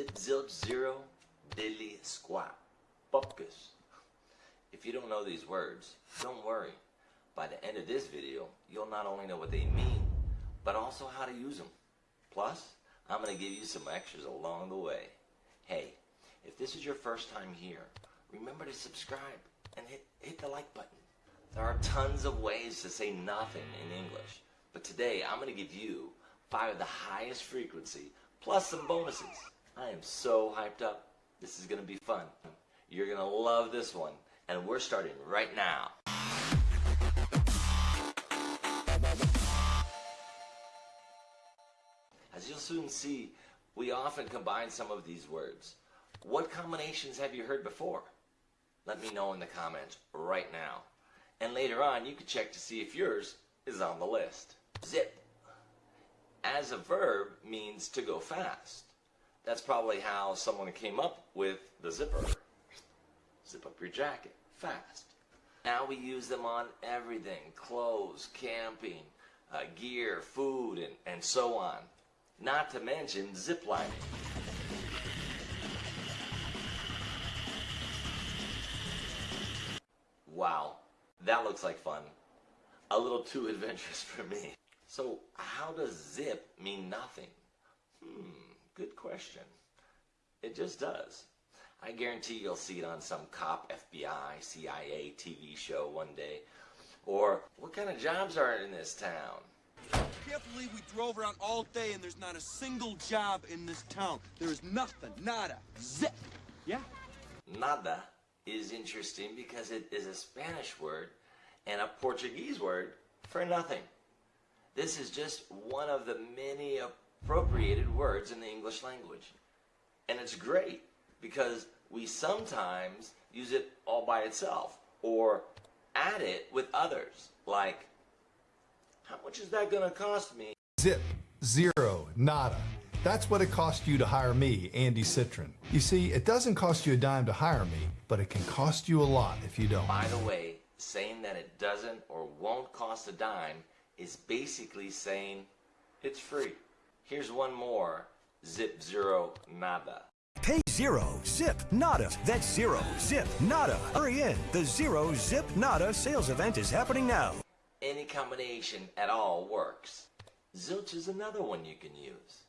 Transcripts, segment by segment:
zip zilch zero diddly squat bupkus. If you don't know these words, don't worry. By the end of this video, you'll not only know what they mean, but also how to use them. Plus, I'm going to give you some extras along the way. Hey, if this is your first time here, remember to subscribe and hit, hit the like button. There are tons of ways to say nothing in English, but today I'm going to give you five of the highest frequency plus some bonuses. I am so hyped up. This is going to be fun. You're going to love this one, and we're starting right now. As you'll soon see, we often combine some of these words. What combinations have you heard before? Let me know in the comments right now. And later on, you can check to see if yours is on the list. Zip. As a verb means to go fast. That's probably how someone came up with the zipper. Zip up your jacket fast. Now we use them on everything, clothes, camping, uh, gear, food, and, and so on. Not to mention ziplining. Wow, that looks like fun. A little too adventurous for me. So how does zip mean nothing? Hmm, good question. It just does. I guarantee you'll see it on some cop, FBI, CIA TV show one day. Or what kind of jobs are in this town? Can't believe we drove around all day and there's not a single job in this town. There is nothing, nada, zip. Yeah? Nada is interesting because it is a Spanish word and a Portuguese word for nothing. This is just one of the many appropriated words in the English language. And it's great because we sometimes use it all by itself or add it with others. Like, how much is that going to cost me? Zip, zero, nada. That's what it cost you to hire me, Andy Citron. You see, it doesn't cost you a dime to hire me, but it can cost you a lot if you don't. By the way, saying that it doesn't or won't cost a dime is basically saying it's free. Here's one more, zip zero nada. Pay zero, zip, nada. That's zero, zip, nada. Hurry in. The zero, zip, nada sales event is happening now. Any combination at all works. Zilch is another one you can use.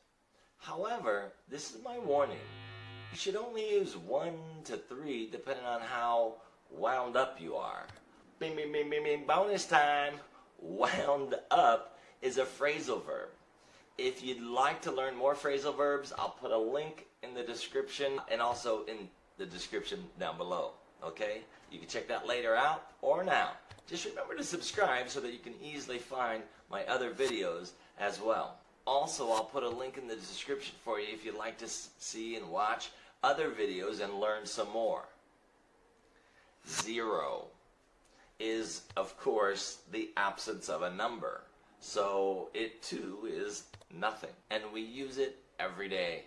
However, this is my warning. You should only use one to three depending on how wound up you are. Bing, bing, bing, bing, bing, bonus time. Wound up is a phrasal verb. If you'd like to learn more phrasal verbs, I'll put a link in the description and also in the description down below. Okay? You can check that later out or now. Just remember to subscribe so that you can easily find my other videos as well. Also, I'll put a link in the description for you if you'd like to see and watch other videos and learn some more. Zero is, of course, the absence of a number. So it too is nothing. And we use it every day.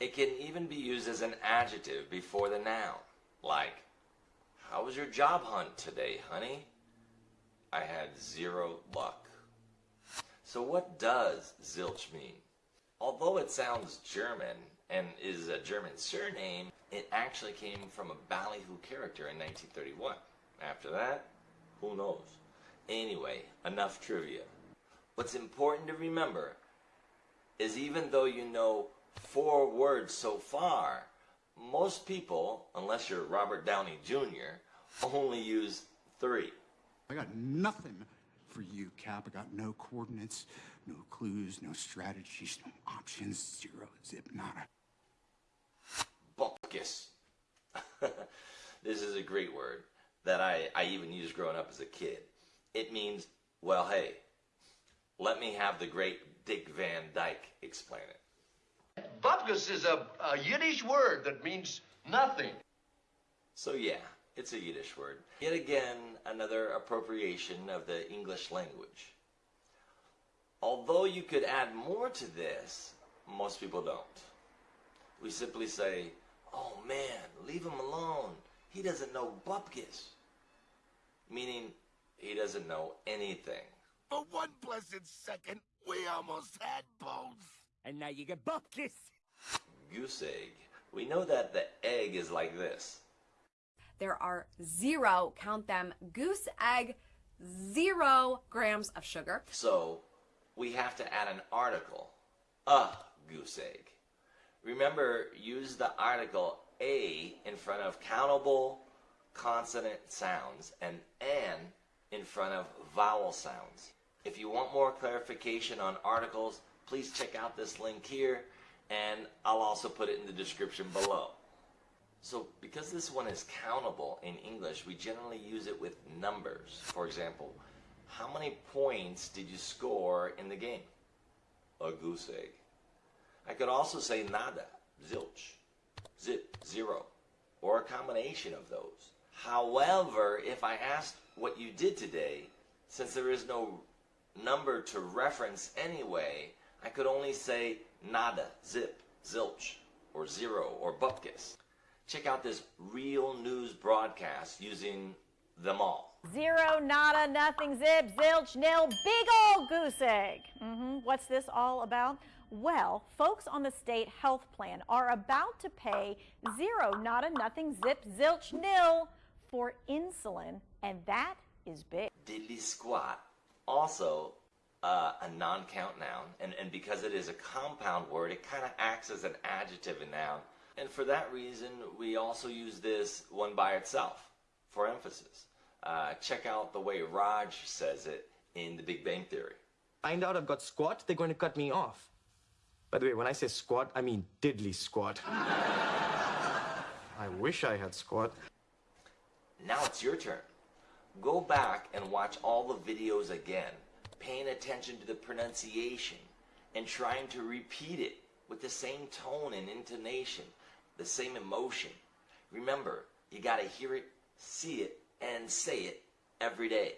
It can even be used as an adjective before the noun. Like, how was your job hunt today, honey? I had zero luck. So what does zilch mean? Although it sounds German and is a German surname, it actually came from a ballyhoo character in 1931. After that, who knows? Anyway, enough trivia. What's important to remember is even though you know four words so far, most people, unless you're Robert Downey Jr., only use three. I got nothing for you, Cap. I got no coordinates, no clues, no strategies, no options, zero, zip, nada. Bupkis. this is a great word that I, I even used growing up as a kid. It means, well, hey, let me have the great Dick Van Dyke explain it. Bupkis is a, a Yiddish word that means nothing. So yeah, it's a Yiddish word. Yet again, another appropriation of the English language. Although you could add more to this, most people don't. We simply say, oh man, leave him alone. He doesn't know Bupkis. Meaning, he doesn't know anything. For one blessed second, we almost had both. And now you get Bupkis. goose egg. We know that the egg is like this. There are zero, count them, goose egg, zero grams of sugar. So we have to add an article. A goose egg. Remember, use the article a in front of countable consonant sounds and an in front of vowel sounds. If you want more clarification on articles, please check out this link here and I'll also put it in the description below. So because this one is countable in English, we generally use it with numbers. For example, how many points did you score in the game? A goose egg. I could also say nada, zilch, zip, zero, or a combination of those. However, if I asked what you did today, since there is no number to reference anyway, I could only say nada, zip, zilch, or zero, or bupkis. Check out this real news broadcast using them all. Zero, nada, nothing, zip, zilch, nil, big old goose egg. hmm What's this all about? Well, folks on the state health plan are about to pay zero, nada, nothing, zip, zilch, nil for insulin, and that is big. diddly squat also uh, a non-count noun and, and because it is a compound word it kind of acts as an adjective and noun and for that reason we also use this one by itself for emphasis uh, check out the way raj says it in the big bang theory find out I've got squat, they're going to cut me off. By the way, when I say squat, I mean diddly squat. I wish I had squat. now it's your turn go back and watch all the videos again paying attention to the pronunciation and trying to repeat it with the same tone and intonation the same emotion. Remember you got to hear it see it and say it every day